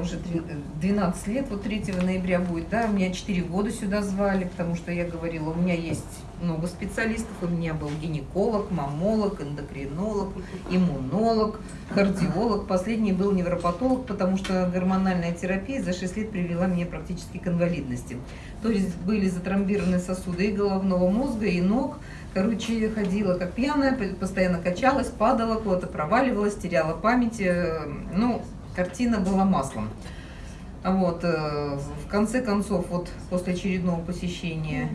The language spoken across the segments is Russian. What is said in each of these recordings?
уже 12 лет, вот 3 ноября будет, да, меня 4 года сюда звали, потому что я говорила, у меня есть много специалистов, у меня был гинеколог, мамолог, эндокринолог, иммунолог, кардиолог, последний был невропатолог, потому что гормональная терапия за 6 лет привела меня практически к инвалидности. То есть были затрамбированы сосуды и головного мозга, и ног, Короче, ходила как пьяная, постоянно качалась, падала, куда-то проваливалась, теряла память. Э, ну, картина была маслом. Вот, э, в конце концов, вот после очередного посещения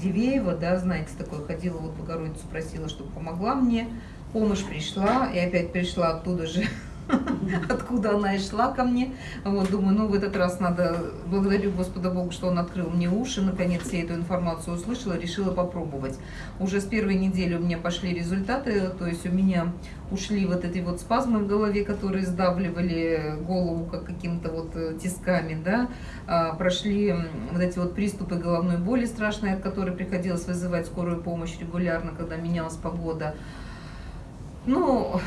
Дивеева, да, знаете, такое, ходила, вот Богородицу просила, чтобы помогла мне, помощь пришла, и опять пришла оттуда же откуда она и шла ко мне. Вот, думаю, ну, в этот раз надо, благодарю Господа Бога, что Он открыл мне уши, наконец я эту информацию услышала, решила попробовать. Уже с первой недели у меня пошли результаты, то есть у меня ушли вот эти вот спазмы в голове, которые сдавливали голову как каким-то вот э, тисками, да, а, прошли вот эти вот приступы головной боли страшные, от которой приходилось вызывать скорую помощь регулярно, когда менялась погода. Ну,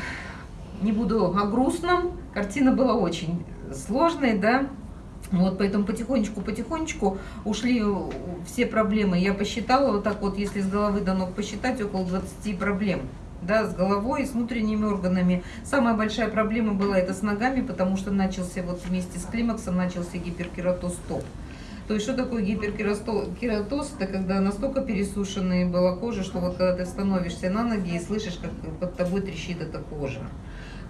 не буду о грустном, картина была очень сложной, да, вот, поэтому потихонечку-потихонечку ушли все проблемы. Я посчитала, вот так вот, если с головы до ног посчитать, около 20 проблем. Да, с головой с внутренними органами. Самая большая проблема была это с ногами, потому что начался вот вместе с климаксом начался гиперкератоз стоп. То есть, что такое гиперкератоз? Это когда настолько пересушенная была кожа, что вот когда ты становишься на ноги и слышишь, как под тобой трещит эта кожа.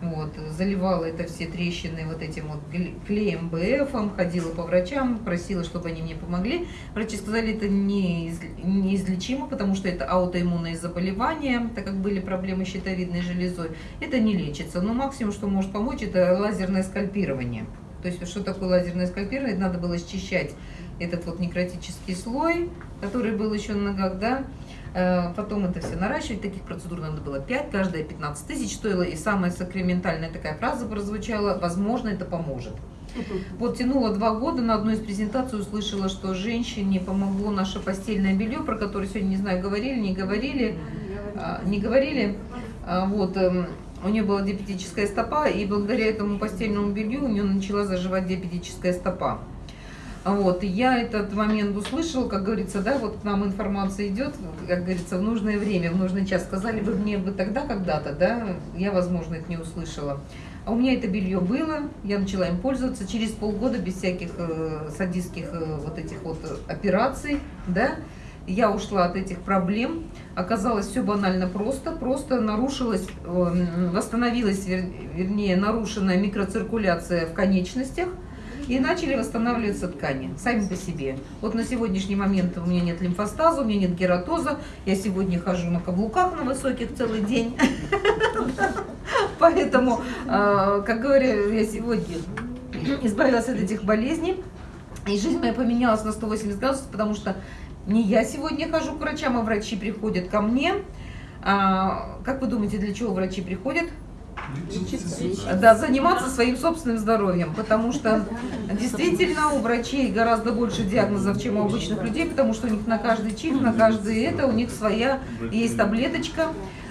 Вот, заливала это все трещины вот этим вот клеем БФом, ходила по врачам, просила, чтобы они мне помогли. Врачи сказали, это не, неизлечимо, потому что это аутоиммунные заболевания, так как были проблемы с щитовидной железой. Это не лечится, но максимум, что может помочь, это лазерное скальпирование. То есть, что такое лазерное скальпирование? Надо было счищать этот вот некротический слой, который был еще на ногах, да, потом это все наращивать, таких процедур надо было 5, каждая 15 тысяч стоила. И самая сакраментальная такая фраза прозвучала, возможно, это поможет. Вот тянула два года, на одной из презентаций услышала, что женщине помогло наше постельное белье, про которое сегодня, не знаю, говорили, не говорили, а, не говорили. А, вот, эм, у нее была диабетическая стопа, и благодаря этому постельному белью у нее начала заживать диабетическая стопа. Вот, и я этот момент услышала, как говорится, да, вот к нам информация идет, как говорится, в нужное время, в нужный час. Сказали бы мне бы тогда когда-то, да, я, возможно, это не услышала. А у меня это белье было, я начала им пользоваться через полгода без всяких э, садистских э, вот этих вот операций, да, я ушла от этих проблем. Оказалось все банально просто, просто нарушилась, э, восстановилась, вер, вернее, нарушенная микроциркуляция в конечностях, и начали восстанавливаться ткани сами по себе. Вот на сегодняшний момент у меня нет лимфостаза, у меня нет гератоза, я сегодня хожу на каблуках на высоких целый день. Поэтому, а, как говорю, я сегодня избавилась от этих болезней, и жизнь моя поменялась на 180 градусов, потому что не я сегодня хожу к врачам, а врачи приходят ко мне. А, как вы думаете, для чего врачи приходят? Да, заниматься своим собственным здоровьем, потому что действительно у врачей гораздо больше диагнозов, чем у обычных людей, потому что у них на каждый чих, на каждый это, у них своя есть таблеточка.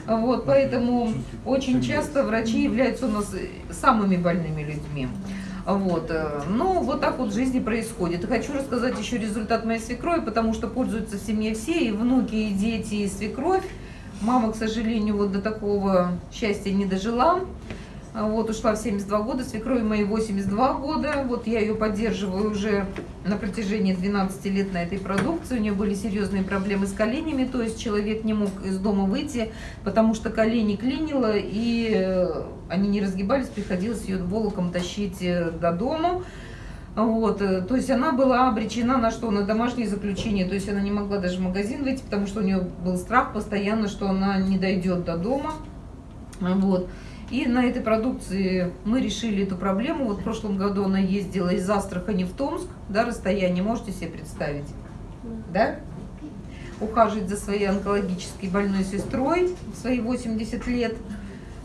Вот, поэтому очень часто врачи являются у нас самыми больными людьми. Вот. Ну, вот так вот в жизни происходит. И хочу рассказать еще результат моей свекрови, потому что пользуются в семье все, и внуки, и дети, и свекровь. Мама, к сожалению, вот до такого счастья не дожила. Вот, ушла в 72 года, свекрови моей 82 года. Вот я ее поддерживаю уже на протяжении 12 лет на этой продукции. У нее были серьезные проблемы с коленями, то есть человек не мог из дома выйти, потому что колени клинило, и э, они не разгибались, приходилось ее волоком тащить э, до дома. Вот, э, то есть она была обречена на что? На домашнее заключение. То есть она не могла даже в магазин выйти, потому что у нее был страх постоянно, что она не дойдет до дома. Вот. И на этой продукции мы решили эту проблему. Вот в прошлом году она ездила из Астрахани в Томск, да, расстояние, можете себе представить, да? Ухаживать за своей онкологической больной сестрой в свои 80 лет.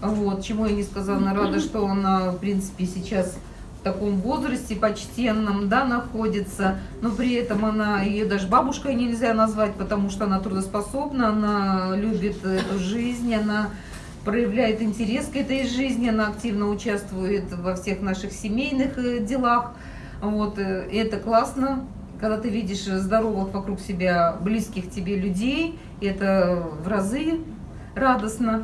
Вот, чему я несказанно рада, что она, в принципе, сейчас в таком возрасте почтенном, да, находится, но при этом она, ее даже бабушкой нельзя назвать, потому что она трудоспособна, она любит эту жизнь, она проявляет интерес к этой жизни, она активно участвует во всех наших семейных э, делах. Вот, э, это классно, когда ты видишь здоровых вокруг себя, близких тебе людей, это в разы радостно.